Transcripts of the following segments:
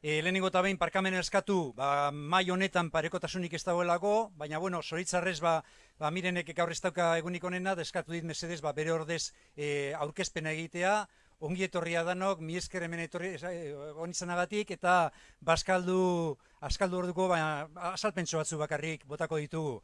E, lehenengo eta behin parkamen eskatu, ba, mai honetan parekotasunik ez dagoelako, baina, bueno, zoritzarrez, ba, ba, mirenek gaur ez dauka egunik onena, deskatu dit mesedez, ba, bere ordez e, aurkezpena egitea, ongi etorria danok, mi esker hemen etorri onizanagatik, eta baskaldu, askaldu orduko, baina asalpentso batzu bakarrik botako ditugu.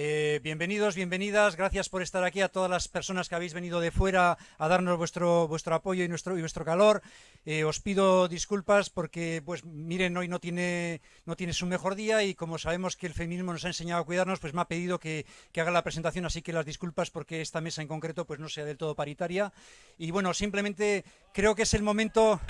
Eh, bienvenidos, bienvenidas, gracias por estar aquí a todas las personas que habéis venido de fuera a darnos vuestro, vuestro apoyo y nuestro, y vuestro calor. Eh, os pido disculpas porque, pues, miren, hoy no tiene, no tiene su mejor día y como sabemos que el feminismo nos ha enseñado a cuidarnos, pues me ha pedido que, que haga la presentación, así que las disculpas porque esta mesa en concreto pues no sea del todo paritaria. Y bueno, simplemente creo que es el momento...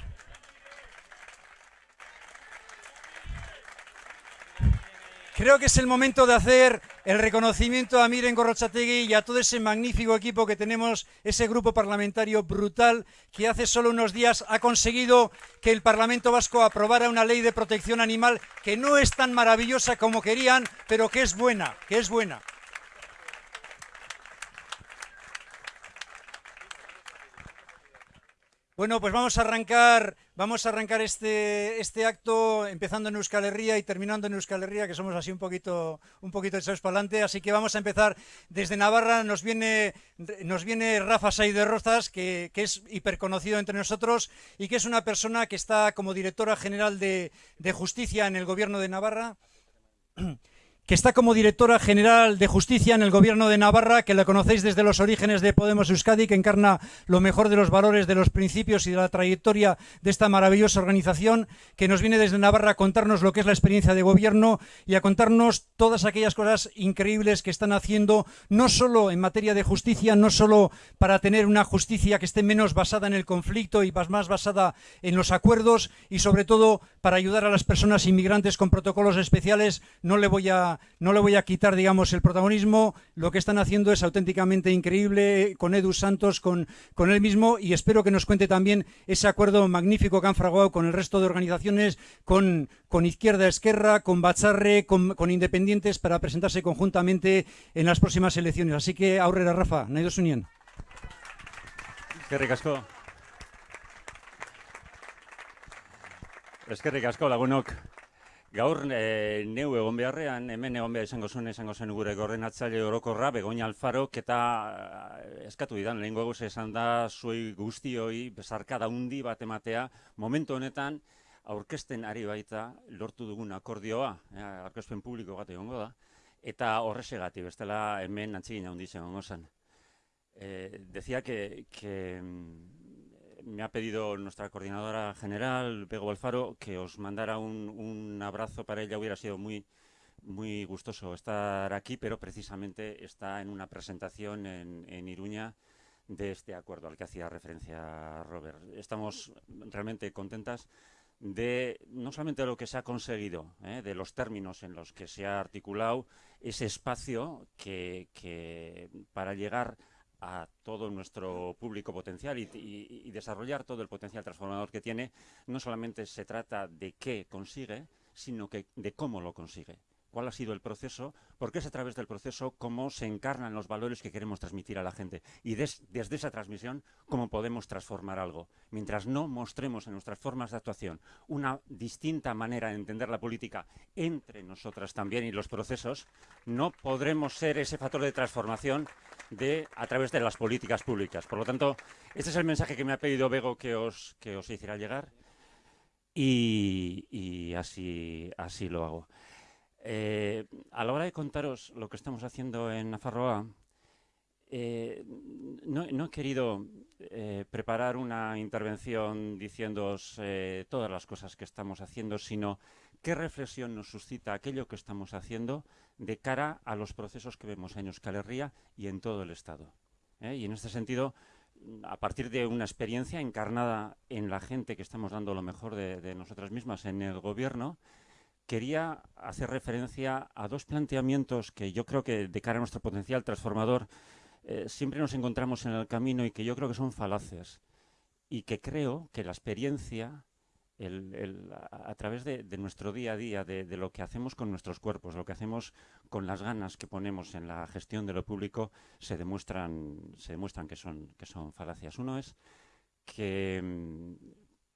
Creo que es el momento de hacer el reconocimiento a Miren Gorrochategui y a todo ese magnífico equipo que tenemos, ese grupo parlamentario brutal que hace solo unos días ha conseguido que el Parlamento Vasco aprobara una ley de protección animal que no es tan maravillosa como querían, pero que es buena, que es buena. Bueno, pues vamos a arrancar, vamos a arrancar este, este acto empezando en Euskal Herria y terminando en Euskal Herria, que somos así un poquito, un poquito echados para adelante. Así que vamos a empezar desde Navarra. Nos viene, nos viene Rafa Saiz Rozas, que, que es hiperconocido entre nosotros y que es una persona que está como directora general de, de Justicia en el Gobierno de Navarra que está como directora general de justicia en el gobierno de Navarra, que la conocéis desde los orígenes de Podemos Euskadi, que encarna lo mejor de los valores, de los principios y de la trayectoria de esta maravillosa organización, que nos viene desde Navarra a contarnos lo que es la experiencia de gobierno y a contarnos todas aquellas cosas increíbles que están haciendo, no solo en materia de justicia, no solo para tener una justicia que esté menos basada en el conflicto y más basada en los acuerdos y sobre todo para ayudar a las personas inmigrantes con protocolos especiales. No le voy a no le voy a quitar, digamos, el protagonismo. Lo que están haciendo es auténticamente increíble con Edu Santos, con, con él mismo, y espero que nos cuente también ese acuerdo magnífico que han fraguado con el resto de organizaciones, con, con Izquierda Esquerra, con Bacharre, con, Independientes, para presentarse conjuntamente en las próximas elecciones. Así que, aurrera, Rafa, Naidos Unión. Eskerrik asko. Eskerrik asko lagunok. Gaur e, neu egon beharrean, hemen egon behar izango zuen, izango zen gure gordenatzaile orokorra, Begoña Alfarok, eta eh, eskatu didan, lehen goguz esan da, zuei guztioi, bezarka daundi bat ematea, momentu honetan, aurkesten ari baita, lortu dugun akordioa, e, aurkezpen publiko bat egongo da, eta horrezegati, bestela hemen antzigin handi zen zen. E, decía que, que mm, me ha pedido nuestra coordinadora general, Pego Alfaro, que os mandara un, un, abrazo para ella. Hubiera sido muy, muy gustoso estar aquí, pero precisamente está en una presentación en, en Iruña de este acuerdo al que hacía referencia Robert. Estamos realmente contentas de no solamente lo que se ha conseguido, ¿eh? de los términos en los que se ha articulado ese espacio que, que para llegar a todo nuestro público potencial y, y, desarrollar todo el potencial transformador que tiene, no solamente se trata de qué consigue, sino que de cómo lo consigue cuál ha sido el proceso, porque es a través del proceso cómo se encarnan los valores que queremos transmitir a la gente y des, desde esa transmisión cómo podemos transformar algo. Mientras no mostremos en nuestras formas de actuación una distinta manera de entender la política entre nosotras también y los procesos, no podremos ser ese factor de transformación de, a través de las políticas públicas. Por lo tanto, este es el mensaje que me ha pedido Bego que os, que os hiciera llegar y, y así, así lo hago. Eh, a la hora de contaros lo que estamos haciendo en Nafarroa, eh, no, he querido eh, preparar una intervención diciéndoos todas las cosas que estamos haciendo, sino qué reflexión nos suscita aquello que estamos haciendo de cara a los procesos que vemos en Euskal Herria y en todo el Estado. Y en este sentido, a partir de una experiencia encarnada en la gente que estamos dando lo mejor de, de nosotras mismas en el Gobierno, quería hacer referencia a dos planteamientos que yo creo que de cara a nuestro potencial transformador eh, siempre nos encontramos en el camino y que yo creo que son falaces y que creo que la experiencia a, través de, nuestro día a día, de, lo que hacemos con nuestros cuerpos, lo que hacemos con las ganas que ponemos en la gestión de lo público, se demuestran, que, son, que son falacias. Uno es que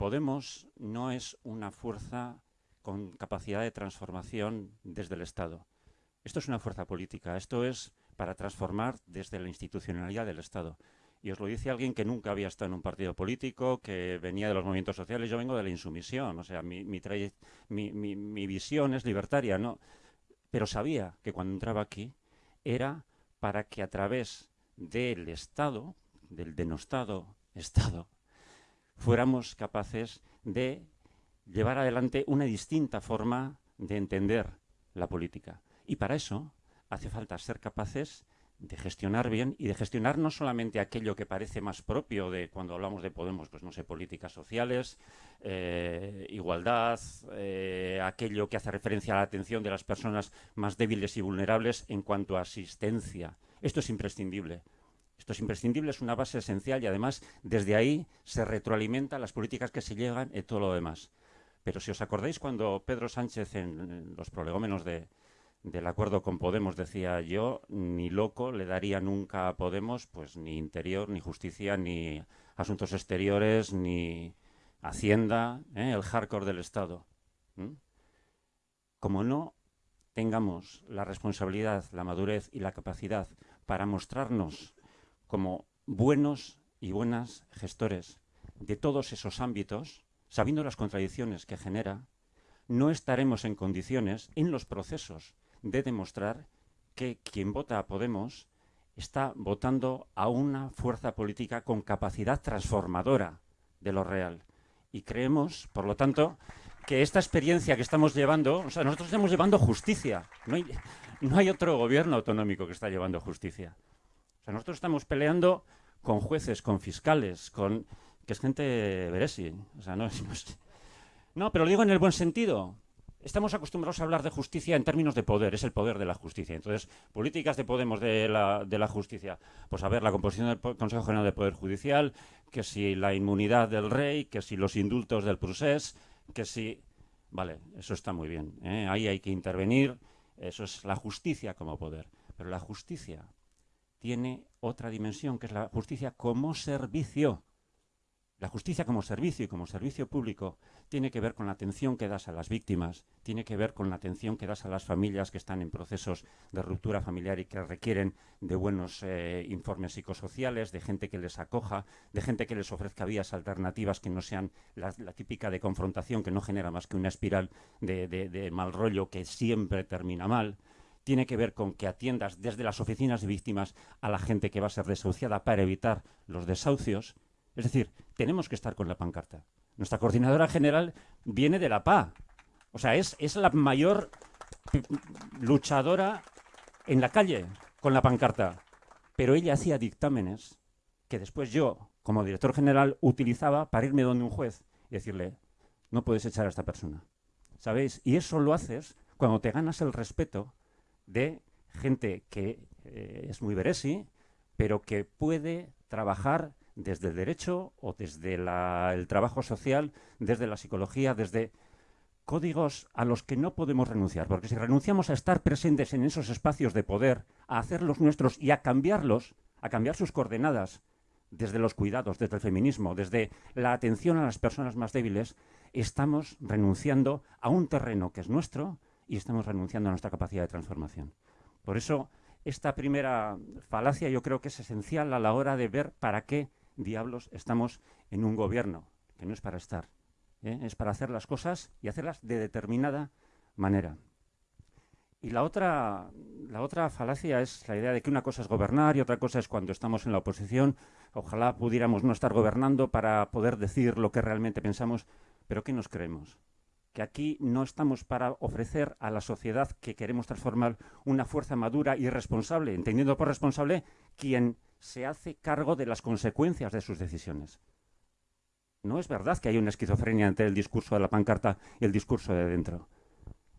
Podemos no es una fuerza con capacidad de transformación desde el Estado. Esto es una fuerza política, esto es para transformar desde la institucionalidad del Estado. Y os lo dice alguien que nunca había estado en un partido político, que venía de los movimientos sociales. Yo vengo de la insumisión, o sea, mi, mi, visión es libertaria, ¿no? Pero sabía que cuando entraba aquí era para que a través del Estado, del denostado Estado, fuéramos capaces de llevar adelante una distinta forma de entender la política. Y para eso hace falta ser capaces de gestionar bien y de gestionar no solamente aquello que parece más propio de cuando hablamos de Podemos, pues no sé, políticas sociales, eh, igualdad, eh, aquello que hace referencia a la atención de las personas más débiles y vulnerables en cuanto a asistencia. Esto es imprescindible. Esto es imprescindible, es una base esencial y además desde ahí se retroalimentan las políticas que se llegan y todo lo demás. Pero si os acordáis cuando Pedro Sánchez en los prolegómenos de, del acuerdo con Podemos decía yo, ni loco le daría nunca a Podemos, pues ni interior, ni justicia, ni asuntos exteriores, ni hacienda, ¿eh? el hardcore del Estado. Como no tengamos la responsabilidad, la madurez y la capacidad para mostrarnos como buenos y buenas gestores de todos esos ámbitos, sabiendo las contradicciones que genera, no estaremos en condiciones en los procesos de demostrar que quien vota a Podemos está votando a una fuerza política con capacidad transformadora de lo real. Y creemos, por lo tanto, que esta experiencia que estamos llevando, o sea, nosotros estamos llevando justicia. No hay, otro gobierno autonómico que está llevando justicia. O sea, nosotros estamos peleando con jueces, con fiscales, con... que es gente veresi. O sea, no, no, no, pero lo digo en el buen sentido estamos acostumbrados a hablar de justicia en términos de poder, es el poder de la justicia. Entonces, políticas de Podemos de la, de la justicia, pues a ver, la composición del Consejo General del Poder Judicial, que si la inmunidad del rey, que si los indultos del procés, que si... Vale, eso está muy bien, ¿eh? ahí hay que intervenir, eso es la justicia como poder. Pero la justicia tiene otra dimensión, que es la justicia como servicio. La justicia como servicio y como servicio público tiene que ver con la atención que das a las víctimas, tiene que ver con la atención que das a las familias que están en procesos de ruptura familiar y que requieren de buenos eh, informes psicosociales, de gente que les acoja, de gente que les ofrezca vías alternativas que no sean la, típica de confrontación que no genera más que una espiral de, de mal rollo que siempre termina mal. Tiene que ver con que atiendas desde las oficinas de víctimas a la gente que va a ser desahuciada para evitar los desahucios es decir, tenemos que estar con la pancarta. Nuestra coordinadora general viene de la PA. O sea, es, es la mayor luchadora en la calle con la pancarta. Pero ella hacía dictámenes que después yo, como director general, utilizaba para irme donde un juez y decirle, no puedes echar a esta persona. ¿Sabéis? Y eso lo haces cuando te ganas el respeto de gente que eh, es muy veresi, pero que puede trabajar desde el derecho o desde el trabajo social, desde la psicología, desde códigos a los que no podemos renunciar, porque si renunciamos a estar presentes en esos espacios de poder, a hacerlos nuestros y a cambiarlos, a cambiar sus coordenadas, desde los cuidados, desde el feminismo, desde la atención a las personas más débiles, estamos renunciando a un terreno que es nuestro y estamos renunciando a nuestra capacidad de transformación. Por eso, esta primera falacia yo creo que es esencial a la hora de ver para qué diablos estamos en un gobierno, que no es para estar, ¿eh? es para hacer las cosas y hacerlas de determinada manera. Y la otra, la otra falacia es la idea de que una cosa es gobernar y otra cosa es cuando estamos en la oposición. Ojalá pudiéramos no estar gobernando para poder decir lo que realmente pensamos, pero ¿qué nos creemos? Que aquí no estamos para ofrecer a la sociedad que queremos transformar una fuerza madura y responsable, entendiendo por responsable quien se hace cargo de las consecuencias de sus decisiones. No es verdad que hay una esquizofrenia entre el discurso de la pancarta y el discurso de dentro.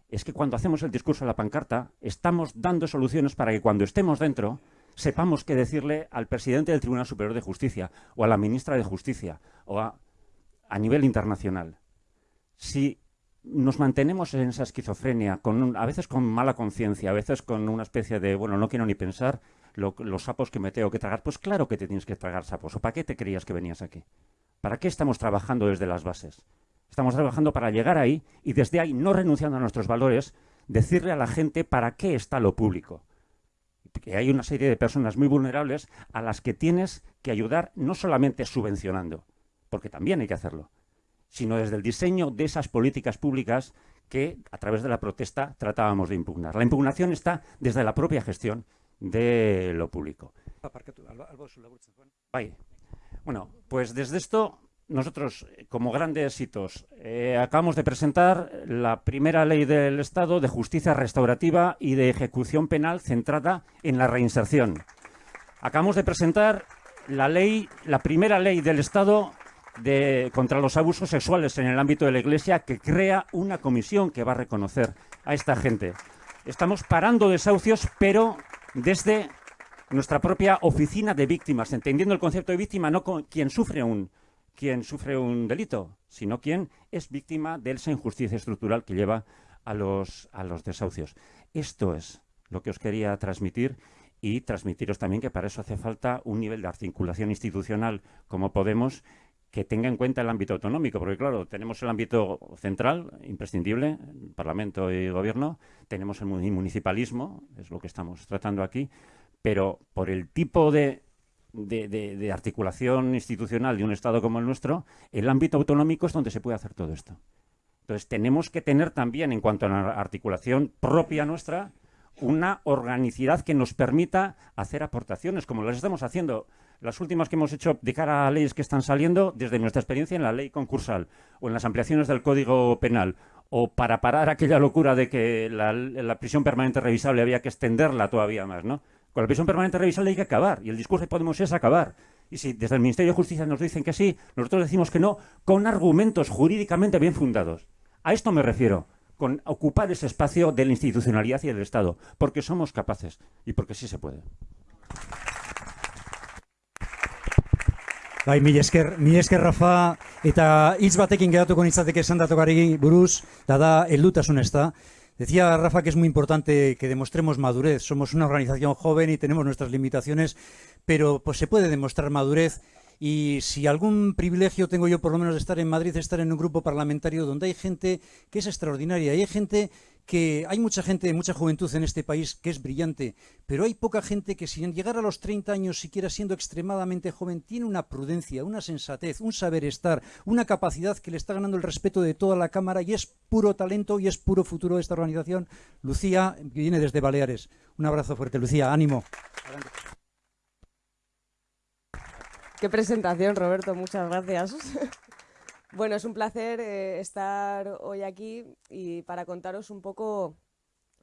Es que cuando hacemos el discurso de la pancarta, estamos dando soluciones para que cuando estemos dentro sepamos qué decirle al presidente del Tribunal Superior de Justicia o a la ministra de Justicia o a, a nivel internacional. Si nos mantenemos en esa esquizofrenia, con a veces con mala conciencia, a veces con una especie de, bueno, no quiero ni pensar, los sapos que me tengo que tragar. Pues claro que te tienes que tragar sapos. ¿O para qué te creías que venías aquí? ¿Para qué estamos trabajando desde las bases? Estamos trabajando para llegar ahí y desde ahí, no renunciando a nuestros valores, decirle a la gente para qué está lo público. Que hay una serie de personas muy vulnerables a las que tienes que ayudar no solamente subvencionando, porque también hay que hacerlo, sino desde el diseño de esas políticas públicas que a través de la protesta tratábamos de impugnar. La impugnación está desde la propia gestión de lo público. Bueno, pues desde esto nosotros, como grandes hitos, eh, acabamos de presentar la primera ley del Estado de justicia restaurativa y de ejecución penal centrada en la reinserción. Acabamos de presentar la ley, la primera ley del Estado de, contra los abusos sexuales en el ámbito de la Iglesia que crea una comisión que va a reconocer a esta gente. Estamos parando desahucios, pero desde nuestra propia oficina de víctimas, entendiendo el concepto de víctima no con quien sufre un, quien sufre un delito, sino quien es víctima de esa injusticia estructural que lleva a los, a los desahucios. Esto es lo que os quería transmitir y transmitiros también que para eso hace falta un nivel de articulación institucional como Podemos que tenga en cuenta el ámbito autonómico, porque claro, tenemos el ámbito central, imprescindible, Parlamento y Gobierno, tenemos el municipalismo, es lo que estamos tratando aquí, pero por el tipo de articulación institucional de un Estado como el nuestro, el ámbito autonómico es donde se puede hacer todo esto. Entonces, tenemos que tener también, en cuanto a la articulación propia nuestra, una organicidad que nos permita hacer aportaciones, como las estamos haciendo. Las últimas que hemos hecho de cara a leyes que están saliendo, desde nuestra experiencia en la ley concursal o en las ampliaciones del Código Penal, o para parar aquella locura de que la, prisión permanente revisable había que extenderla todavía más, ¿no? Con la prisión permanente revisable hay que acabar, y el discurso de Podemos es acabar. Y si desde el Ministerio de Justicia nos dicen que sí, nosotros decimos que no, con argumentos jurídicamente bien fundados. A esto me refiero, con ocupar ese espacio de la institucionalidad y del Estado, porque somos capaces y porque sí se puede. Bai, mi esker, mi esker Rafa, eta hitz batekin geratuko esan buruz, da da, eldutasun ez da. Decía Rafa que es muy importante que demostremos madurez. Somos una organización joven y tenemos nuestras limitaciones, pero pues se puede demostrar madurez y si algún privilegio tengo yo por lo menos de estar en Madrid, estar en un grupo parlamentario donde hay gente que es extraordinaria y hay gente que hay mucha gente, mucha juventud en este país que es brillante, pero hay poca gente que sin llegar a los 30 años, siquiera siendo extremadamente joven, tiene una prudencia, una sensatez, un saber estar, una capacidad que le está ganando el respeto de toda la Cámara y es puro talento y es puro futuro de esta organización. Lucía, que viene desde Baleares. Un abrazo fuerte, Lucía, ánimo. Qué presentación, Roberto, muchas gracias. Bueno, es un placer eh, estar hoy aquí y para contaros un poco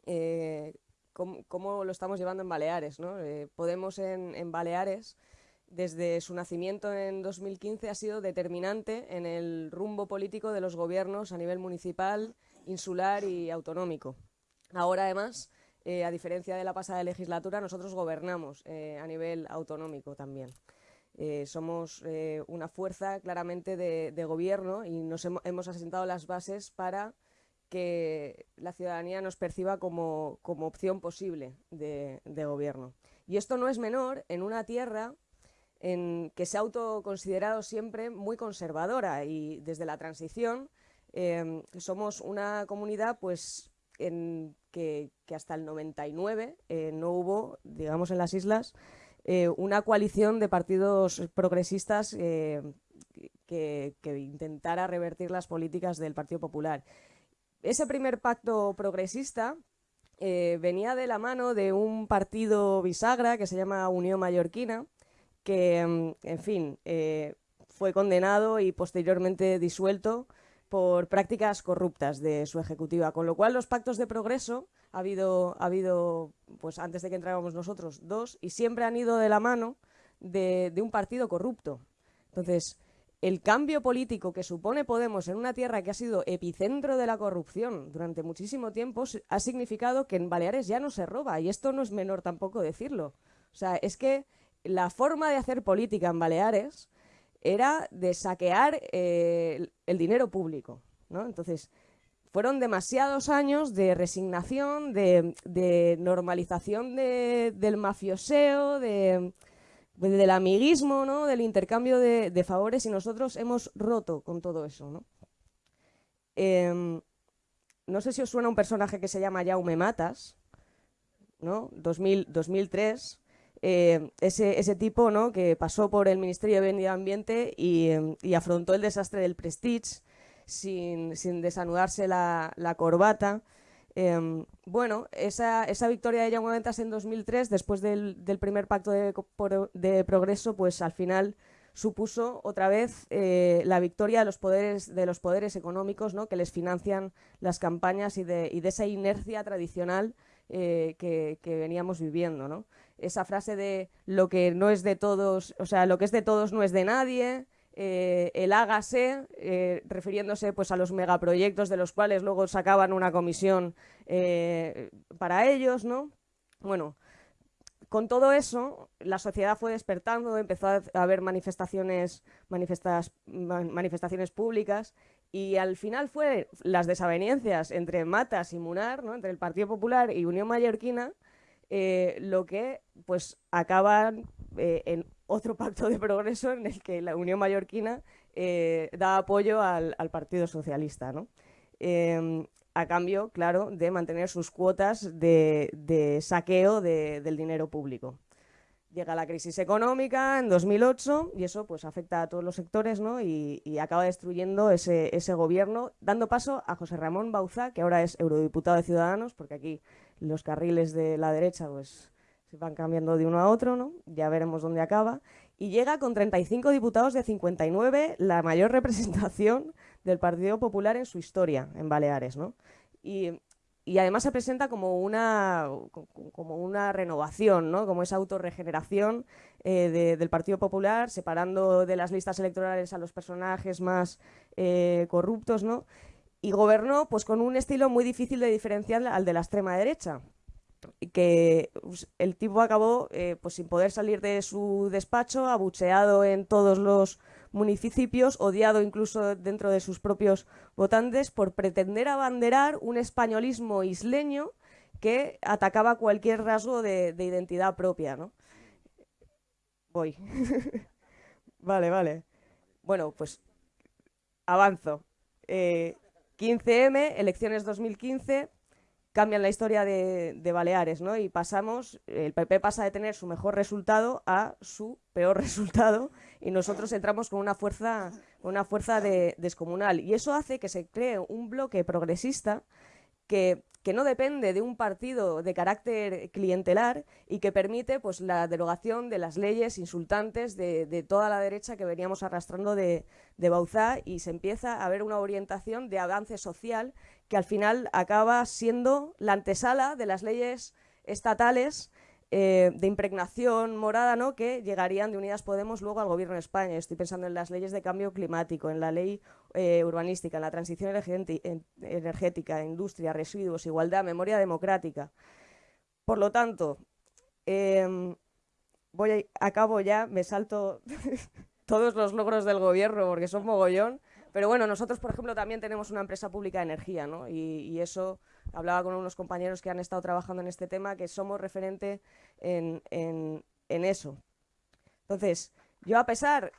eh, cómo, lo estamos llevando en Baleares. Eh, Podemos en, Baleares, desde su nacimiento en 2015, ha sido determinante en el rumbo político de los gobiernos a nivel municipal, insular y autonómico. Ahora, además, a diferencia de la pasada legislatura, nosotros gobernamos a nivel autonómico también. Eh, somos eh, una fuerza claramente de, gobierno y nos hemos, asentado las bases para que la ciudadanía nos perciba como, opción posible de, gobierno. Y esto no es menor en una tierra en que se ha autoconsiderado siempre muy conservadora y desde la transición em, somos una comunidad pues en que, hasta el 99 eh, no hubo, digamos en las islas, eh, una coalición de partidos progresistas eh, que, intentara revertir las políticas del Partido Popular. Ese primer pacto progresista eh, venía de la mano de un partido bisagra que se llama Unión Mallorquina, que, mm, en fin, fue condenado y posteriormente disuelto por prácticas corruptas de su ejecutiva, con lo cual los pactos de progreso ha habido, ha habido pues antes de que entráramos nosotros, dos, y siempre han ido de la mano de, un partido corrupto. Entonces, el cambio político que supone Podemos en una tierra que ha sido epicentro de la corrupción durante muchísimo tiempo ha significado que en Baleares ya no se roba, y esto no es menor tampoco decirlo. O sea, es que la forma de hacer política en Baleares era de saquear eh, el dinero público, ¿no? Entonces, fueron demasiados años de resignación, de, normalización del mafioseo, de, del amiguismo, ¿no? del intercambio de, favores y nosotros hemos roto con todo eso. ¿no? Em, no sé si os suena un personaje que se llama Jaume Matas, ¿no? 2003, eh, ese, ese, tipo ¿no? que pasó por el Ministerio de Medio Ambiente y, em, y afrontó el desastre del Prestige sin, sin desanudarse la, la corbata. Em, bueno, esa, esa, victoria de Jaume Ventas en 2003, después del, del primer pacto de, de, progreso, pues al final supuso otra vez eh, la victoria de los poderes, de los poderes económicos ¿no? que les financian las campañas y de, y de esa inercia tradicional eh, que, que, veníamos viviendo. ¿no? Esa frase de lo que no es de todos, o sea, lo que es de todos no es de nadie, eh, el hágase, eh, refiriéndose pues, a los megaproyectos de los cuales luego sacaban una comisión eh, para ellos, ¿no? Bueno, con todo eso, la sociedad fue despertando, empezó a haber manifestaciones, manifestaciones públicas y al final fue las desavenencias entre Matas y Munar, ¿no? entre el Partido Popular y Unión Mallorquina, lo que pues acaban en otro pacto de progreso en el que la Unión Mallorquina eh, da apoyo al, Partido Socialista, ¿no? Em, a cambio, claro, de mantener sus cuotas de, saqueo del dinero público. Llega la crisis económica en 2008 y eso pues afecta a todos los sectores ¿no? y, acaba destruyendo ese, ese, gobierno, dando paso a José Ramón Bauza, que ahora es eurodiputado de Ciudadanos, porque aquí los carriles de la derecha pues se van cambiando de uno a otro, ¿no? Ya veremos dónde acaba. Y llega con 35 diputados de 59, la mayor representación del Partido Popular en su historia en Baleares, ¿no? Y, además se presenta como una, como una renovación, ¿no? Como esa autorregeneración eh, del Partido Popular, separando de las listas electorales a los personajes más eh, corruptos, ¿no? Y gobernó pues con un estilo muy difícil de diferenciar al de la extrema derecha, que pues, el tipo acabó eh, pues sin poder salir de su despacho, abucheado en todos los municipios, odiado incluso dentro de sus propios votantes por pretender abanderar un españolismo isleño que atacaba cualquier rasgo de, identidad propia, ¿no? Voy. vale, vale. Bueno, pues avanzo. 15M, eh, elecciones 2015, cambian la historia de, Baleares, ¿no? Y pasamos, el PP pasa de tener su mejor resultado a su peor resultado y nosotros entramos con una fuerza, una fuerza descomunal. Y eso hace que se cree un bloque progresista que, no depende de un partido de carácter clientelar y que permite pues, la derogación de las leyes insultantes de, toda la derecha que veníamos arrastrando de, de Bauzá y se empieza a ver una orientación de avance social que al final acaba siendo la antesala de las leyes estatales eh, de impregnación morada ¿no? que llegarían de Unidas Podemos luego al gobierno de España. Estoy pensando en las leyes de cambio climático, en la ley eh, urbanística, en la transición energética, industria, residuos, igualdad, memoria democrática. Por lo tanto, em, voy a, acabo ya, me salto todos los logros del gobierno porque son mogollón. Pero bueno, nosotros, por ejemplo, también tenemos una empresa pública de energía, ¿no? Y, eso, hablaba con unos compañeros que han estado trabajando en este tema, que somos referente en, eso. Entonces, yo a pesar,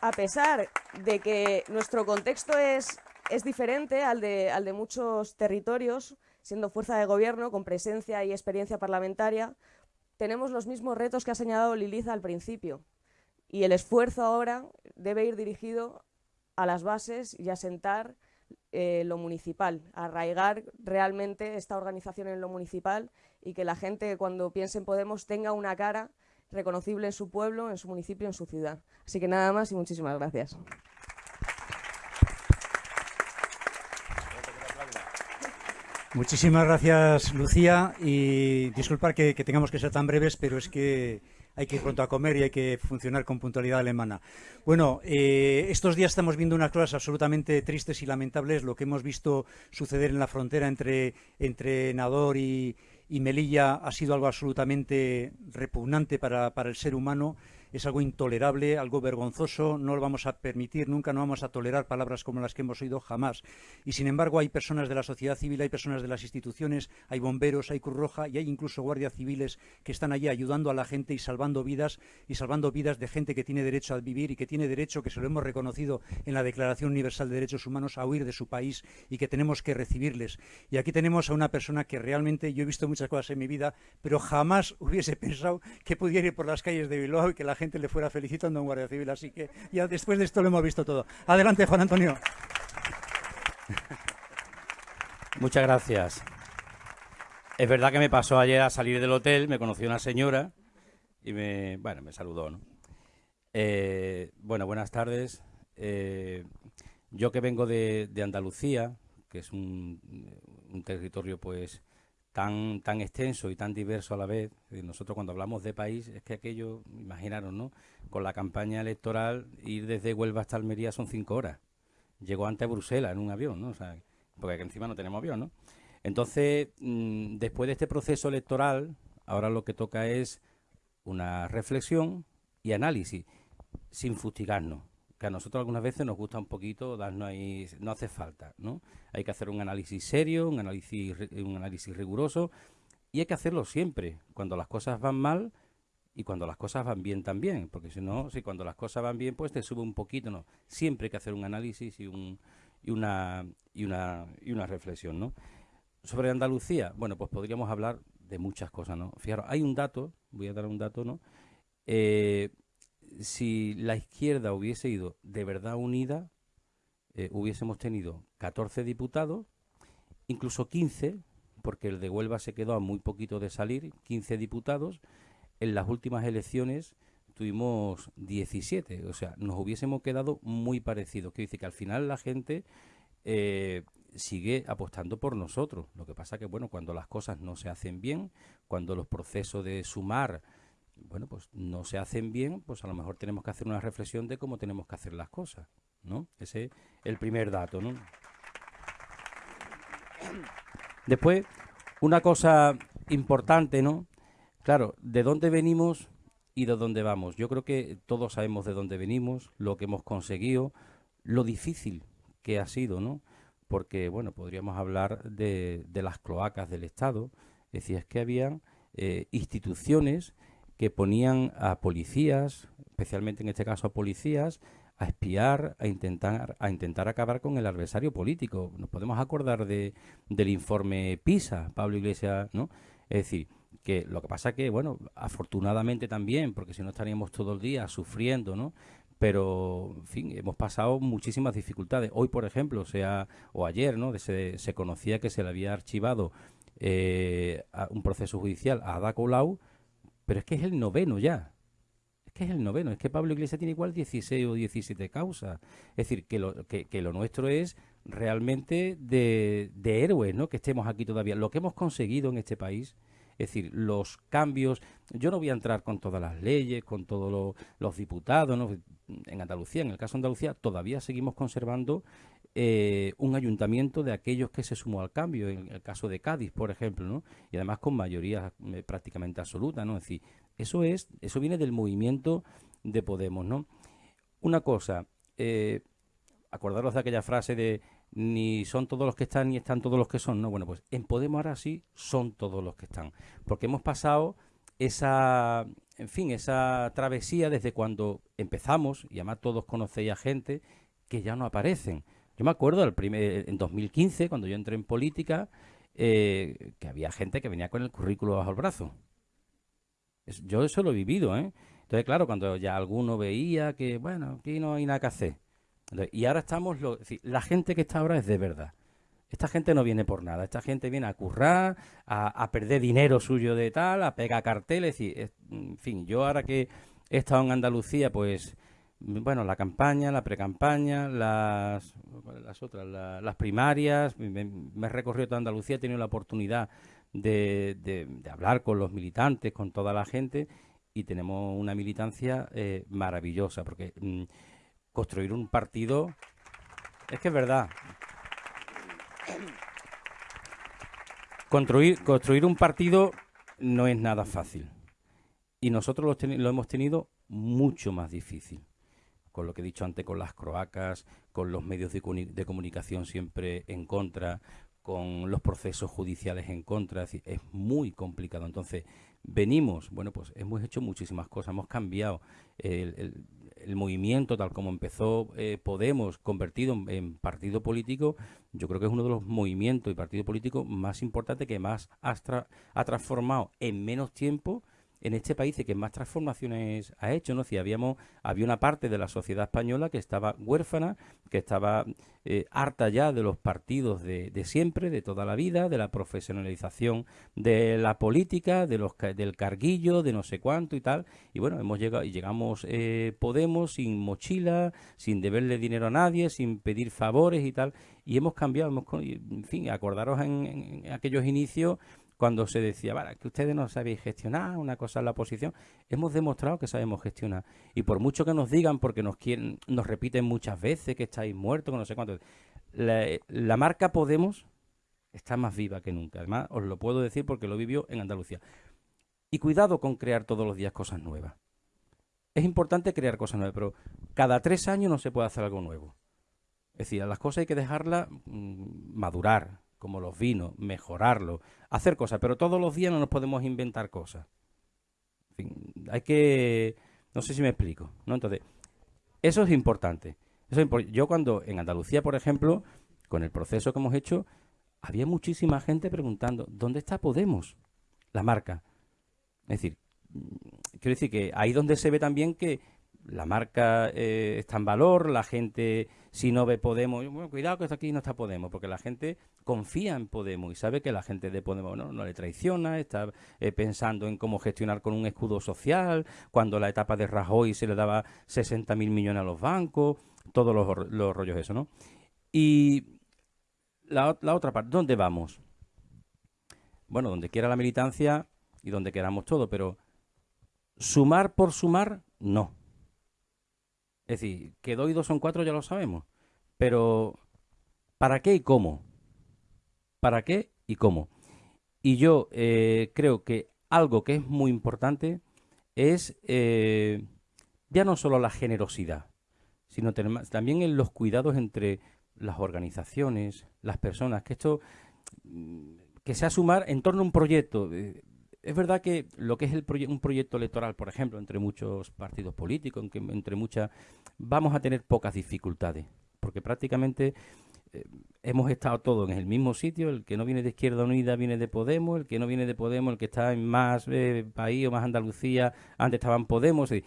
a pesar de que nuestro contexto es, es diferente al de, al de muchos territorios, siendo fuerza de gobierno, con presencia y experiencia parlamentaria, tenemos los mismos retos que ha señalado Liliza al principio. Y el esfuerzo ahora debe ir dirigido a las bases y a sentar eh, lo municipal, arraigar realmente esta organización en lo municipal y que la gente cuando piense en Podemos tenga una cara reconocible en su pueblo, en su municipio, en su ciudad. Así que nada más y muchísimas gracias. Muchísimas gracias, Lucía, y disculpar que tengamos que ser tan breves, pero es que hay que ir pronto a comer y hay que funcionar con puntualidad alemana. Bueno, eh, estos días estamos viendo unas cosas absolutamente tristes y lamentables, lo que hemos visto suceder en la frontera entre, entre Nador y, Melilla ha sido algo absolutamente repugnante para, el ser humano. Es algo intolerable, algo vergonzoso, no lo vamos a permitir, nunca no vamos a tolerar palabras como las que hemos oído jamás. Y sin embargo hay personas de la sociedad civil, hay personas de las instituciones, hay bomberos, hay Cruz Roja y hay incluso guardias civiles que están allí ayudando a la gente y salvando vidas y salvando vidas de gente que tiene derecho a vivir y que tiene derecho, que se lo hemos reconocido en la Declaración Universal de Derechos Humanos, a huir de su país y que tenemos que recibirles. Y aquí tenemos a una persona que realmente yo he visto muchas cosas en mi vida, pero jamás hubiese pensado que pudiera ir por las calles de Bilbao y que la gente le fuera felicitando a un guardia civil. Así que ya después de esto lo hemos visto todo. Adelante, Juan Antonio. Muchas gracias. Es verdad que me pasó ayer a salir del hotel, me conoció una señora y me, bueno, me saludó. Eh, bueno, buenas tardes. Eh, yo que vengo de, Andalucía, que es un, territorio pues tan, tan extenso y tan diverso a la vez, nosotros cuando hablamos de país, es que aquello, imaginaron, ¿no? Con la campaña electoral, ir desde Huelva hasta Almería son cinco horas. Llegó antes a Bruselas en un avión, ¿no? O sea, porque encima no tenemos avión, ¿no? Entonces, mmm, después de este proceso electoral, ahora lo que toca es una reflexión y análisis, sin fustigarnos que a nosotros algunas veces nos gusta un poquito darnos ahí, no hace falta, ¿no? Hay que hacer un análisis serio, un análisis, un análisis riguroso y hay que hacerlo siempre, cuando las cosas van mal y cuando las cosas van bien también, porque si no, si cuando las cosas van bien, pues te sube un poquito, ¿no? Siempre hay que hacer un análisis y, un, y, una, y, una, y una reflexión, ¿no? Sobre Andalucía, bueno, pues podríamos hablar de muchas cosas, ¿no? Fijaros, hay un dato, voy a dar un dato, ¿no? Eh, si la izquierda hubiese ido de verdad unida, eh, hubiésemos tenido 14 diputados, incluso 15, porque el de Huelva se quedó a muy poquito de salir, 15 diputados. En las últimas elecciones tuvimos 17, o sea, nos hubiésemos quedado muy parecidos. Quiere decir que al final la gente eh, sigue apostando por nosotros. Lo que pasa que, bueno, cuando las cosas no se hacen bien, cuando los procesos de sumar bueno, pues no se hacen bien, pues a lo mejor tenemos que hacer una reflexión de cómo tenemos que hacer las cosas, ¿no? Ese es el primer dato, ¿no? Después, una cosa importante, ¿no? Claro, ¿de dónde venimos y de dónde vamos? Yo creo que todos sabemos de dónde venimos, lo que hemos conseguido, lo difícil que ha sido, ¿no? Porque, bueno, podríamos hablar de, de las cloacas del Estado. Decía, es que habían eh, instituciones que ponían a policías, especialmente en este caso a policías, a espiar, a intentar, a intentar acabar con el adversario político. Nos podemos acordar de, del informe PISA, Pablo Iglesias, ¿no? Es decir, que lo que pasa que, bueno, afortunadamente también, porque si no estaríamos todo el día sufriendo, ¿no? Pero, en fin, hemos pasado muchísimas dificultades. Hoy, por ejemplo, sea, o ayer, ¿no? Se, se conocía que se le había archivado eh, un proceso judicial a Ada Colau, pero es que es el noveno ya. Es que es el noveno. Es que Pablo Iglesias tiene igual 16 o 17 causas. Es decir, que lo, que, lo nuestro es realmente de, de héroes, ¿no? Que estemos aquí todavía. Lo que hemos conseguido en este país, es decir, los cambios. Yo no voy a entrar con todas las leyes, con todos lo, los diputados, ¿no? En Andalucía, en el caso de Andalucía, todavía seguimos conservando eh, un ayuntamiento de aquellos que se sumó al cambio, en el caso de Cádiz, por ejemplo, ¿no? Y además con mayoría eh, prácticamente absoluta, ¿no? Es decir, eso es, eso viene del movimiento de Podemos, ¿no? Una cosa, eh, acordaros de aquella frase de ni son todos los que están ni están todos los que son, ¿no? Bueno, pues en Podemos ahora sí son todos los que están, porque hemos pasado esa, en fin, esa travesía desde cuando empezamos, y además todos conocéis a gente que ya no aparecen. Yo me acuerdo el primer, en 2015, cuando yo entré en política, eh, que había gente que venía con el currículo bajo el brazo. Es, yo eso lo he vivido, ¿eh? Entonces, claro, cuando ya alguno veía que, bueno, aquí no hay nada que hacer. Entonces, y ahora estamos, es la gente que está ahora es de verdad. Esta gente no viene por nada, esta gente viene a currar, a, perder dinero suyo de tal, a pegar carteles, y, en fin, yo ahora que he estado en Andalucía, pues bueno, la campaña, la precampaña, las, las otras, la, las primarias, me, he recorrido toda Andalucía, he tenido la oportunidad de, hablar con los militantes, con toda la gente, y tenemos una militancia eh, maravillosa, porque mmm, construir un partido, es que es verdad, construir, construir un partido no es nada fácil, y nosotros lo hemos tenido mucho más difícil. Con lo que he dicho antes, con las croacas, con los medios de, de comunicación siempre en contra, con los procesos judiciales en contra, es, muy complicado. Entonces, venimos, bueno, pues hemos hecho muchísimas cosas, hemos cambiado el, movimiento tal como empezó eh, Podemos, convertido en, partido político, yo creo que es uno de los movimientos y partido político más importantes que más ha, tra ha transformado en menos tiempo en este país que más transformaciones ha hecho, ¿no? Si habíamos, había una parte de la sociedad española que estaba huérfana, que estaba eh, harta ya de los partidos de, de, siempre, de toda la vida, de la profesionalización de la política, de los del carguillo, de no sé cuánto y tal. Y bueno, hemos llegado y llegamos eh, Podemos sin mochila, sin deberle dinero a nadie, sin pedir favores y tal. Y hemos cambiado, hemos, en fin, acordaros en, en aquellos inicios cuando se decía, vale, que ustedes no sabéis gestionar, una cosa es la oposición, hemos demostrado que sabemos gestionar. Y por mucho que nos digan, porque nos quieren, nos repiten muchas veces que estáis muertos, que no sé cuánto, la, marca Podemos está más viva que nunca. Además, os lo puedo decir porque lo vivió en Andalucía. Y cuidado con crear todos los días cosas nuevas. Es importante crear cosas nuevas, pero cada tres años no se puede hacer algo nuevo. Es decir, las cosas hay que dejarlas mmm, madurar, como los vinos, mejorarlo, hacer cosas, pero todos los días no nos podemos inventar cosas. Hay que... No sé si me explico, ¿no? Entonces, eso es importante. Eso Yo cuando en Andalucía, por ejemplo, con el proceso que hemos hecho, había muchísima gente preguntando, ¿dónde está Podemos? La marca. Es decir, quiero decir que ahí donde se ve también que la marca eh, está en valor, la gente, si no ve Podemos, bueno, cuidado que aquí no está Podemos, porque la gente confía en Podemos y sabe que la gente de Podemos no, le traiciona, está eh, pensando en cómo gestionar con un escudo social, cuando la etapa de Rajoy se le daba 60 mil millones a los bancos, todos los, los rollos eso, ¿no? Y la, la otra parte, ¿dónde vamos? Bueno, donde quiera la militancia y donde queramos todo, pero sumar por sumar, no. Es decir, que dos y dos son cuatro ya lo sabemos. Pero, ¿para qué y cómo? ¿Para qué y cómo? Y yo eh, creo que algo que es muy importante es eh, ya no solo la generosidad, sino también en los cuidados entre las organizaciones, las personas, que esto mm, que sea sumar en torno a un proyecto. Eh, es verdad que lo que es el un proyecto electoral, por ejemplo, entre muchos partidos políticos, entre muchas, vamos a tener pocas dificultades, porque prácticamente eh, hemos estado todos en el mismo sitio, el que no viene de Izquierda Unida viene de Podemos, el que no viene de Podemos, el que está en más eh, país o más Andalucía, antes estaban Podemos, eh,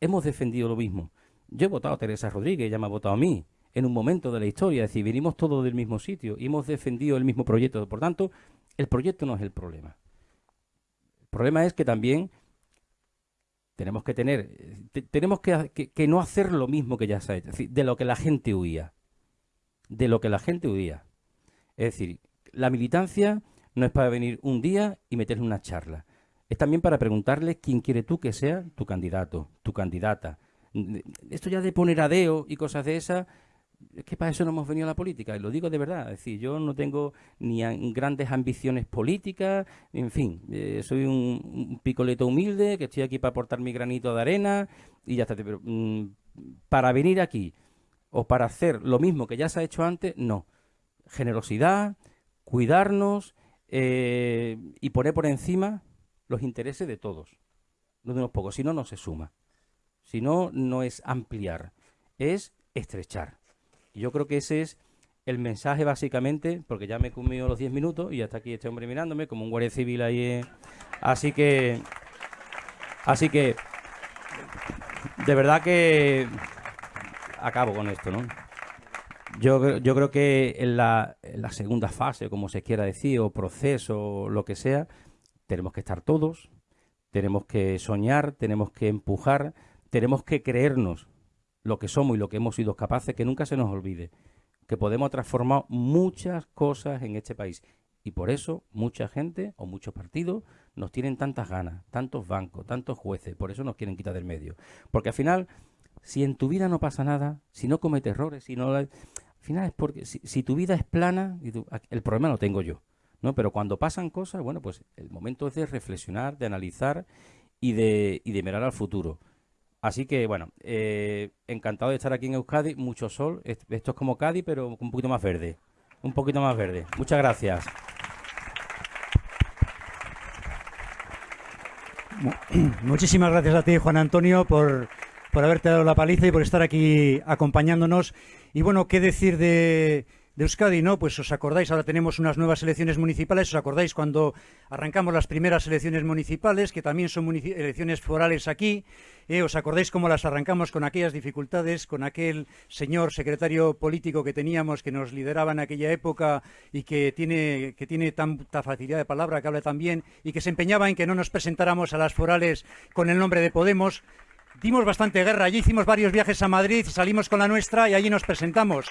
hemos defendido lo mismo. Yo he votado a Teresa Rodríguez, ella me ha votado a mí, en un momento de la historia, es decir, venimos todos del mismo sitio y hemos defendido el mismo proyecto, por tanto, el proyecto no es el problema problema es que también tenemos que tener, tenemos que, que, no hacer lo mismo que ya se ha hecho, de lo que la gente huía, de lo que la gente huía. Es decir, la militancia no es para venir un día y meterle una charla, es también para preguntarle quién quiere tú que sea tu candidato, tu candidata. Esto ya de poner adeo y cosas de esas, es que para eso no hemos venido a la política, y lo digo de verdad. Es decir, yo no tengo ni grandes ambiciones políticas, en fin, eh, soy un, un, picoleto humilde que estoy aquí para aportar mi granito de arena y ya está. Pero mmm, para venir aquí o para hacer lo mismo que ya se ha hecho antes, no. Generosidad, cuidarnos eh, y poner por encima los intereses de todos, no de unos pocos. Si no, no se suma. Si no, no es ampliar, es estrechar. Yo creo que ese es el mensaje básicamente, porque ya me he comido los 10 minutos y hasta aquí este hombre mirándome como un guardia civil ahí. Eh. Así que, así que, de verdad que acabo con esto, ¿no? Yo, yo creo que en la, segunda fase, como se quiera decir, o proceso, lo que sea, tenemos que estar todos, tenemos que soñar, tenemos que empujar, tenemos que creernos lo que somos y lo que hemos sido capaces, que nunca se nos olvide, que podemos transformar muchas cosas en este país. Y por eso mucha gente o muchos partidos nos tienen tantas ganas, tantos bancos, tantos jueces, por eso nos quieren quitar del medio. Porque al final, si en tu vida no pasa nada, si no cometes errores, si no... Al final es porque si, tu vida es plana, y tú, el problema lo tengo yo. ¿no? Pero cuando pasan cosas, bueno, pues el momento es de reflexionar, de analizar y de, y de mirar al futuro Así que, bueno, eh, encantado de estar aquí en Euskadi, mucho sol, esto es como Cádiz, pero un poquito más verde, un poquito más verde. Muchas gracias. Muchísimas gracias a ti, Juan Antonio, por, por haberte dado la paliza y por estar aquí acompañándonos. Y bueno, ¿qué decir de, de Euskadi, ¿no? Pues os acordáis, ahora tenemos unas nuevas elecciones municipales, os acordáis cuando arrancamos las primeras elecciones municipales, que también son elecciones forales aquí, eh, os acordáis cómo las arrancamos con aquellas dificultades, con aquel señor secretario político que teníamos, que nos lideraba en aquella época y que tiene, que tiene tanta facilidad de palabra, que habla tan bien, y que se empeñaba en que no nos presentáramos a las forales con el nombre de Podemos, dimos bastante guerra. Allí hicimos varios viajes a Madrid, salimos con la nuestra y allí nos presentamos.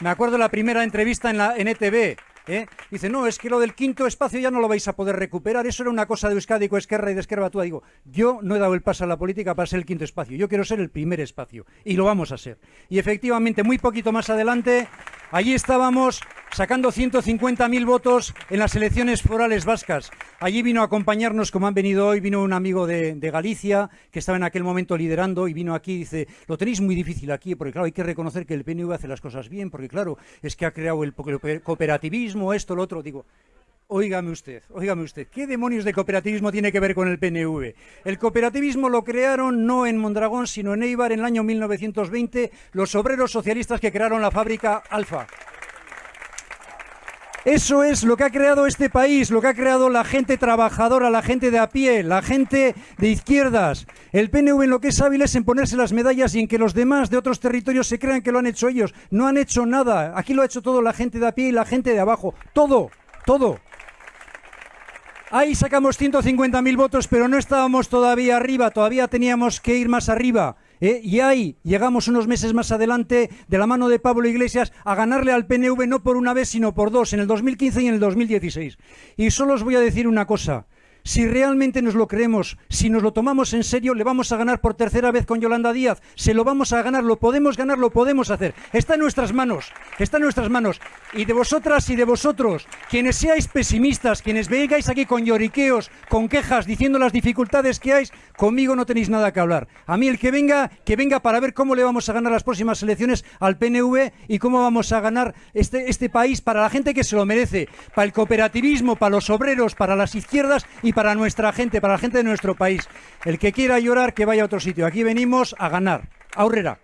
Me acuerdo la primera entrevista en, la, NTV. ¿eh? Dice, no, es que lo del quinto espacio ya no lo vais a poder recuperar. Eso era una cosa de Euskadi, Esquerra y de Esquerra Tú Digo, yo no he dado el paso a la política para ser el quinto espacio. Yo quiero ser el primer espacio. Y lo vamos a ser. Y efectivamente, muy poquito más adelante, allí estábamos sacando 150.000 votos en las elecciones forales vascas. Allí vino a acompañarnos, como han venido hoy, vino un amigo de, Galicia, que estaba en aquel momento liderando, y vino aquí y dice, lo tenéis muy difícil aquí, porque claro, hay que reconocer que el PNV hace las cosas bien, porque claro, es que ha creado el cooperativismo, esto, lo otro. Digo, Óigame usted, óigame usted, ¿qué demonios de cooperativismo tiene que ver con el PNV? El cooperativismo lo crearon no en Mondragón, sino en Eibar en el año 1920 los obreros socialistas que crearon la fábrica Alfa. Eso es lo que ha creado este país, lo que ha creado la gente trabajadora, la gente de a pie, la gente de izquierdas. El PNV en lo que es hábil es en ponerse las medallas y en que los demás de otros territorios se crean que lo han hecho ellos. No han hecho nada. Aquí lo ha hecho todo la gente de a pie y la gente de abajo. Todo, todo. Ahí sacamos 150.000 votos, pero no estábamos todavía arriba, todavía teníamos que ir más arriba. ¿eh? y ahí llegamos unos meses más adelante, de la mano de Pablo Iglesias, a ganarle al PNV no por una vez, sino por dos, en el 2015 y en el 2016. Y solo os voy a decir una cosa. Si realmente nos lo creemos, si nos lo tomamos en serio, le vamos a ganar por tercera vez con Yolanda Díaz. Se lo vamos a ganar, lo podemos ganar, lo podemos hacer. Está en nuestras manos, está en nuestras manos. Y de vosotras y de vosotros, quienes seáis pesimistas, quienes vengáis aquí con lloriqueos, con quejas, diciendo las dificultades que hay, conmigo no tenéis nada que hablar. A mí el que venga, que venga para ver cómo le vamos a ganar las próximas elecciones al PNV y cómo vamos a ganar este, este país para la gente que se lo merece, para el cooperativismo, para los obreros, para las izquierdas para nuestra gente, para la gente de nuestro país. El que quiera llorar, que vaya a otro sitio. Aquí venimos a ganar. Aurrera.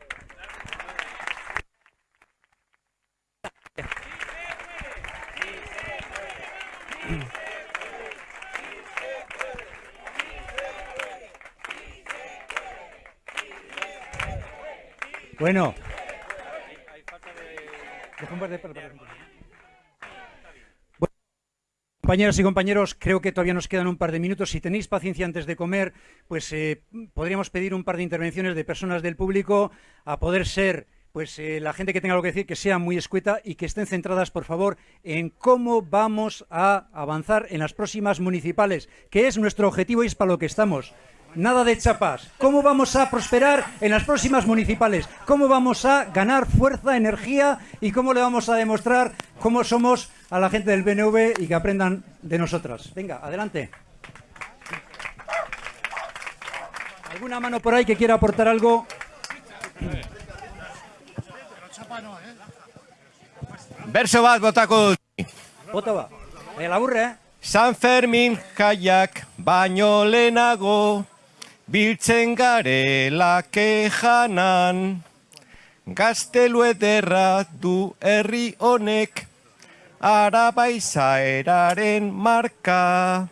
Bueno. Compañeros y compañeros, creo que todavía nos quedan un par de minutos. Si tenéis paciencia antes de comer, pues eh, podríamos pedir un par de intervenciones de personas del público a poder ser pues eh, la gente que tenga algo que decir que sea muy escueta y que estén centradas, por favor, en cómo vamos a avanzar en las próximas municipales, que es nuestro objetivo y es para lo que estamos. Nada de chapas. ¿Cómo vamos a prosperar en las próximas municipales? ¿Cómo vamos a ganar fuerza, energía y cómo le vamos a demostrar cómo somos a la gente del BNV y que aprendan de nosotras? Venga, adelante. ¿Alguna mano por ahí que quiera aportar algo? Verso bat botako Bota ba. la aburre, eh? San Fermin jaiak baino lehenago biltzen garela kejanan, gaztelu ederra du herri honek, araba izaeraren marka,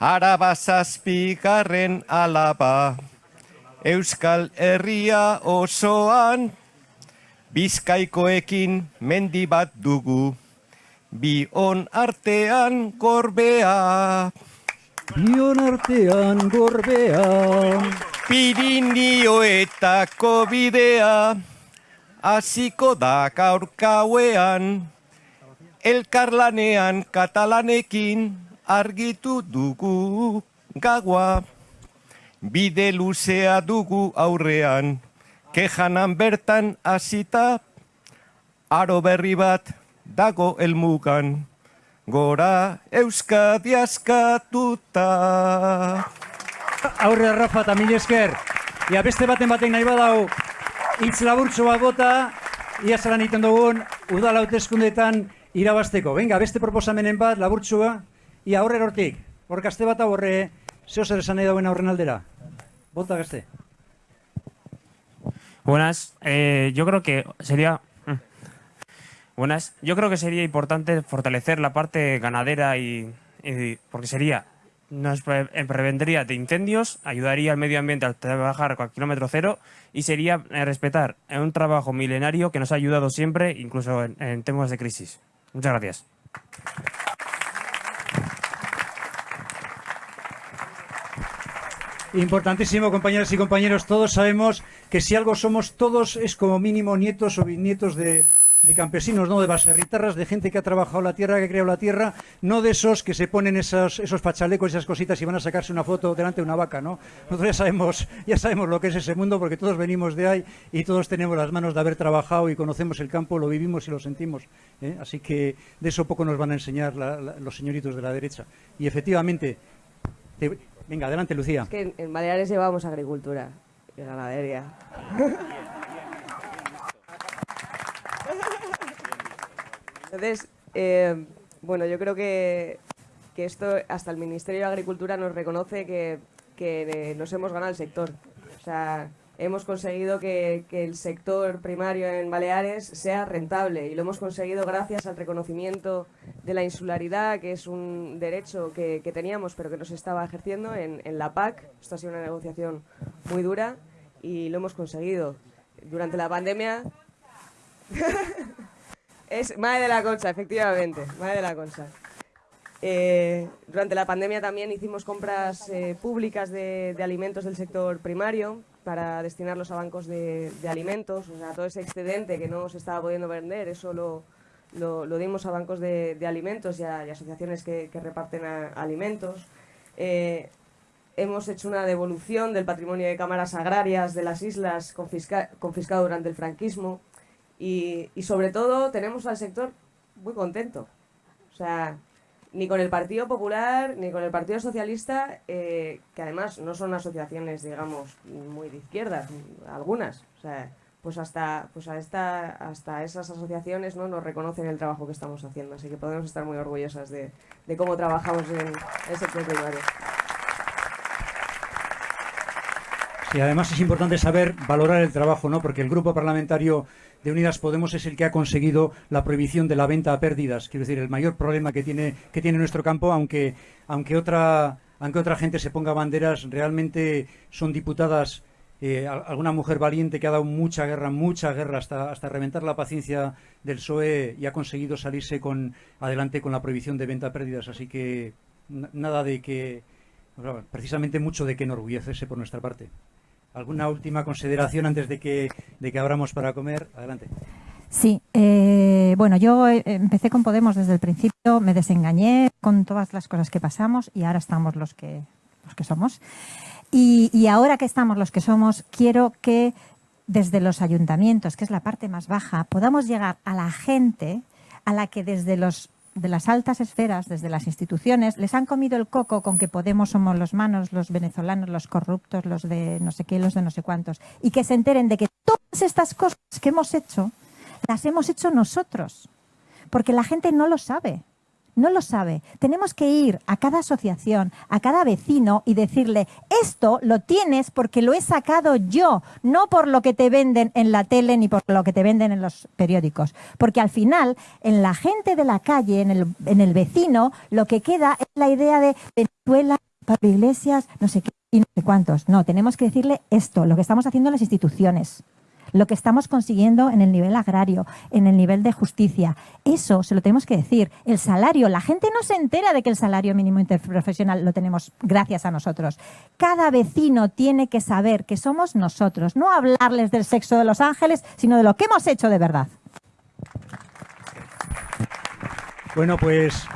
araba zazpigarren alaba, euskal herria osoan, bizkaikoekin mendi bat dugu, bi on artean gorbea. Bion artean gorbea. Pirinioetako bidea. Aziko da gaurkauean Elkarlanean katalanekin argitu dugu gaua Bide luzea dugu aurrean Kejanan bertan hasita Aro berri bat dago elmugan gora Euskadi askatuta. Aurre Rafa, tamil esker. Ia beste baten baten nahi badau hitz laburtxo bat bota, ia zelan egiten dugun, udala hauteskundeetan irabasteko. Venga, beste proposamenen bat, laburtxua, ia horre hortik. Hor gazte bat horre, zeo zer esan nahi dauen aurren aldera. Bota gazte. Buenas, eh, yo creo que sería... mm. Buenas, yo creo que sería importante fortalecer la parte ganadera y, porque sería nos eh, prevendría de incendios, ayudaría al medio ambiente al trabajar con kilómetro cero y sería eh, respetar eh, un trabajo milenario que nos ha ayudado siempre, incluso en, en temas de crisis. Muchas gracias. Importantísimo, compañeras y compañeros, todos sabemos que si algo somos todos es como mínimo nietos o bisnietos de, de campesinos, no de baserritarras, de gente que ha trabajado la tierra, que ha creado la tierra, no de esos que se ponen esos, esos pachalecos, esas cositas y van a sacarse una foto delante de una vaca, ¿no? Nosotros ya sabemos, ya sabemos lo que es ese mundo porque todos venimos de ahí y todos tenemos las manos de haber trabajado y conocemos el campo, lo vivimos y lo sentimos. ¿eh? Así que de eso poco nos van a enseñar la- la- los señoritos de la derecha. Y efectivamente, te- venga, adelante Lucía. Es que en, en Baleares llevamos agricultura y ganadería. Entonces, eh, bueno, yo creo que, que esto, hasta el Ministerio de Agricultura nos reconoce que, que, eh, nos hemos ganado el sector. O sea, hemos conseguido que, que el sector primario en Baleares sea rentable y lo hemos conseguido gracias al reconocimiento de la insularidad, que es un derecho que, que teníamos pero que no se estaba ejerciendo en, en la PAC. Esto ha sido una negociación muy dura y lo hemos conseguido. Durante la pandemia es Madre de la Concha, efectivamente, Madre de la Concha. Eh, durante la pandemia también hicimos compras eh, públicas de, alimentos del sector primario para destinarlos a bancos de, alimentos. O sea, todo ese excedente que no se estaba pudiendo vender, eso lo, dimos a bancos de, alimentos y a, asociaciones que, reparten alimentos. Eh, hemos hecho una devolución del patrimonio de cámaras agrarias de las islas confisca- confiscado durante el franquismo y, y sobre todo tenemos al sector muy contento. O sea, ni con el Partido Popular ni con el Partido Socialista, eh, que además no son asociaciones, digamos, muy de izquierdas, algunas. O sea, pues hasta, pues a esta, hasta esas asociaciones no nos reconocen el trabajo que estamos haciendo. Así que podemos estar muy orgullosas de, de cómo trabajamos en el sector. Sí, además es importante saber valorar el trabajo, ¿no? Porque el grupo parlamentario de Unidas Podemos es el que ha conseguido la prohibición de la venta a pérdidas. Quiero decir, el mayor problema que tiene, que tiene nuestro campo, aunque, aunque otra aunque otra gente se ponga banderas, realmente son diputadas, eh, al- alguna mujer valiente que ha dado mucha guerra, mucha guerra, hasta, hasta reventar la paciencia del PSOE y ha conseguido salirse con adelante con la prohibición de venta a pérdidas. Así que na- nada de que, precisamente mucho de que enorgullecerse por nuestra parte. ¿Alguna última consideración antes de que, de que abramos para comer? Adelante. Sí, eh, bueno, yo eh, empecé con Podemos desde el principio, me desengañé con todas las cosas que pasamos y ahora estamos los que, los que somos. Y, y ahora que estamos los que somos, quiero que desde los ayuntamientos, que es la parte más baja, podamos llegar a la gente a la que desde los de las altas esferas, desde las instituciones, les han comido el coco con que Podemos somos los manos, los venezolanos, los corruptos, los de no sé qué, los de no sé cuántos, y que se enteren de que todas estas cosas que hemos hecho las hemos hecho nosotros, porque la gente no lo sabe. No lo sabe. Tenemos que ir a cada asociación, a cada vecino y decirle, esto lo tienes porque lo he sacado yo, no por lo que te venden en la tele ni por lo que te venden en los periódicos. Porque al final, en la gente de la calle, en el, en el vecino, lo que queda es la idea de Venezuela, Pablo Iglesias, no sé qué y no sé cuántos. No, tenemos que decirle esto, lo que estamos haciendo en las instituciones lo que estamos consiguiendo en el nivel agrario, en el nivel de justicia. Eso se lo tenemos que decir. El salario, la gente no se entera de que el salario mínimo interprofesional lo tenemos gracias a nosotros. Cada vecino tiene que saber que somos nosotros, no hablarles del sexo de los ángeles, sino de lo que hemos hecho de verdad. Bueno, pues,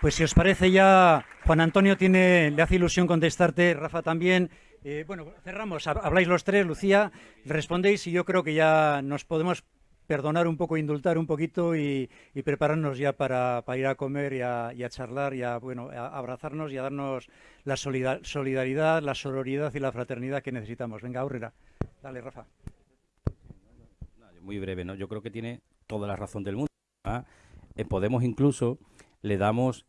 pues si os parece ya, Juan Antonio tiene, le hace ilusión contestarte, Rafa también. Eh, bueno, cerramos, Hab- habláis los tres, Lucía, respondéis y yo creo que ya nos podemos perdonar un poco, indultar un poquito y, prepararnos ya para, ir a comer y a, charlar y a, bueno, a abrazarnos y a darnos la solida- solidaridad, la sororidad y la fraternidad que necesitamos. Venga, Aurrera. Dale, Rafa. Muy breve, ¿no? Yo creo que tiene toda la razón del mundo. ¿ah? Podemos incluso le damos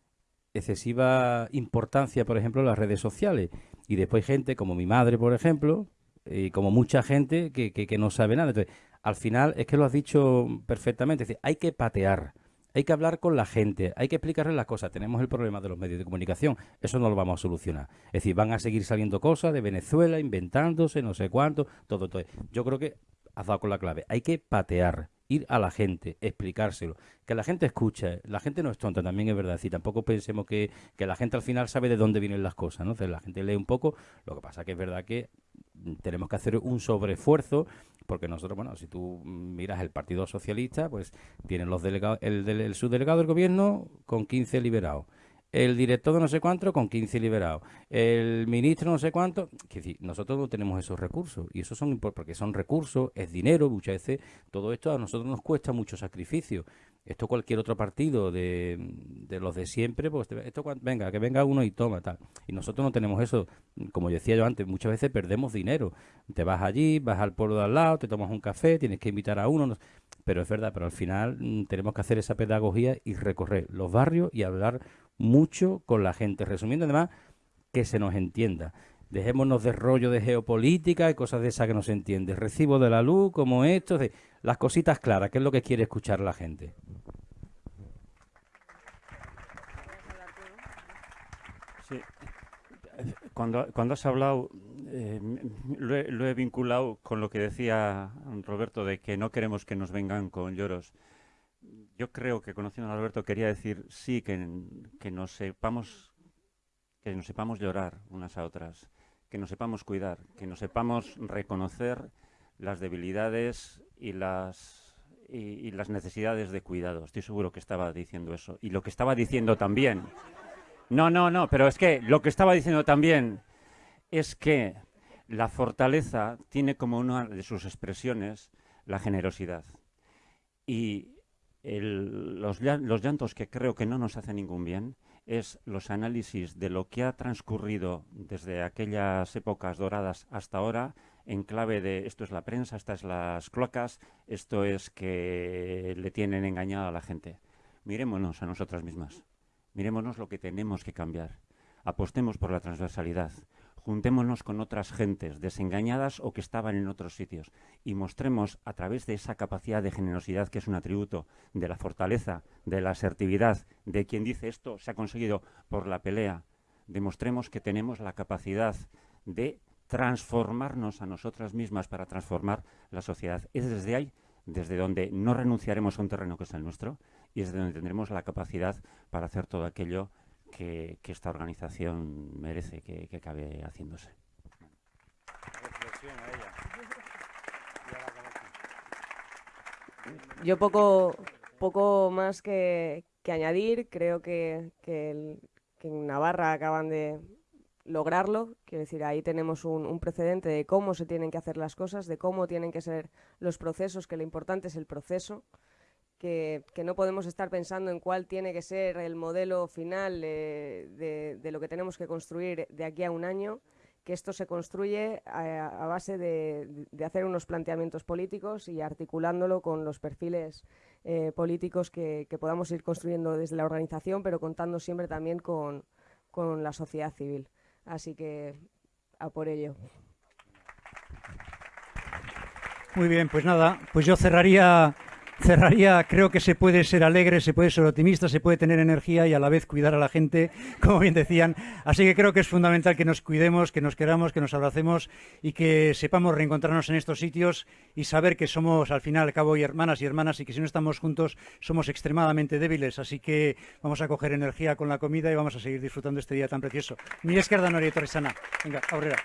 excesiva importancia, por ejemplo, a las redes sociales. Y después gente como mi madre, por ejemplo, y como mucha gente que, que, que no sabe nada. Entonces, al final, es que lo has dicho perfectamente, es decir, hay que patear. Hay que hablar con la gente, hay que explicarle las cosas. Tenemos el problema de los medios de comunicación, eso no lo vamos a solucionar. Es decir, van a seguir saliendo cosas de Venezuela, inventándose, no sé cuánto, todo, todo. Yo creo que has dado con la clave. Hay que patear, ir a la gente, explicárselo. Que la gente escuche. La gente no es tonta, también es verdad. Y tampoco pensemos que, que la gente al final sabe de dónde vienen las cosas. ¿no? Entonces, la gente lee un poco. Lo que pasa que es verdad que mm, tenemos que hacer un sobreesfuerzo porque nosotros, bueno, si tú mm, miras el Partido Socialista, pues tienen los delegados, el, el subdelegado del gobierno con 15 liberados. El director de no sé cuánto con 15 liberados. El ministro no sé cuánto. Es decir, nosotros no tenemos esos recursos. Y esos son porque son recursos, es dinero, muchas veces. Todo esto a nosotros nos cuesta mucho sacrificio. Esto cualquier otro partido de, los de siempre, pues esto venga, que venga uno y toma tal. Y nosotros no tenemos eso. Como decía yo antes, muchas veces perdemos dinero. Te vas allí, vas al pueblo de al lado, te tomas un café, tienes que invitar a uno. no- Pero es verdad, pero al final mm, tenemos que hacer esa pedagogía y recorrer los barrios y hablar mucho con la gente. Resumiendo, además, que se nos entienda. Dejémonos de rollo de geopolítica y cosas de esas que no se entiende. Recibo de la luz, como esto, de las cositas claras, que es lo que quiere escuchar la gente. Sí. Cuando, cuando has hablado, eh, lo he vinculado con lo que decía Roberto de que no queremos que nos vengan con lloros. Yo creo que conociendo a Roberto quería decir sí que, que nos sepamos que nos sepamos llorar unas a otras, que nos sepamos cuidar, que nos sepamos reconocer las debilidades y las y, y las necesidades de cuidado. Estoy seguro que estaba diciendo eso. Y lo que estaba diciendo también. No, no, no, pero es que lo que estaba diciendo también es que la fortaleza tiene como una de sus expresiones la generosidad. Y el- los, los llantos que creo que no nos hacen ningún bien es los análisis de lo que ha transcurrido desde aquellas épocas doradas hasta ahora en clave de esto es la prensa, estas las cloacas, esto es que le tienen engañado a la gente. Mirémonos a nosotras mismas. Mirémonos lo que tenemos que cambiar. Apostemos por la transversalidad. Juntémonos con otras gentes desengañadas o que estaban en otros sitios y mostremos a través de esa capacidad de generosidad que es un atributo de la fortaleza, de la asertividad, de quien dice esto se ha conseguido por la pelea, demostremos que tenemos la capacidad de transformarnos a nosotras mismas para transformar la sociedad. Es desde ahí, desde donde no renunciaremos a un terreno que es el nuestro y es desde donde tendremos la capacidad para hacer todo aquello que, esta organización merece que, que acabe haciéndose. Yo poco, poco más que, añadir. Creo que, en Navarra acaban de lograrlo. Quiero decir, ahí tenemos un precedente de cómo se tienen que hacer las cosas, de cómo tienen que ser los procesos, que lo importante es el proceso. Que, no podemos estar pensando en cuál tiene que ser el modelo final eh, de, lo que tenemos que construir de aquí a un año, que esto se construye a, base de, de hacer unos planteamientos políticos y articulándolo con los perfiles eh, políticos que, que podamos ir construyendo desde la organización, pero contando siempre también con, con la sociedad civil. Así que a por ello. Muy bien, pues nada, pues yo cerraría, cerraría, creo que se puede ser alegre, se puede ser optimista, se puede tener energía y a la vez cuidar a la gente, como bien decían. Así que creo que es fundamental que nos cuidemos, que nos queramos, que nos abracemos y que sepamos reencontrarnos en estos sitios y saber que somos al final al cabo y hermanas y hermanas y que si no estamos juntos somos extremadamente débiles. Así que vamos a coger energía con la comida y vamos a seguir disfrutando este día tan precioso. Mi izquierda Noria Torresana. Venga, Aurrera.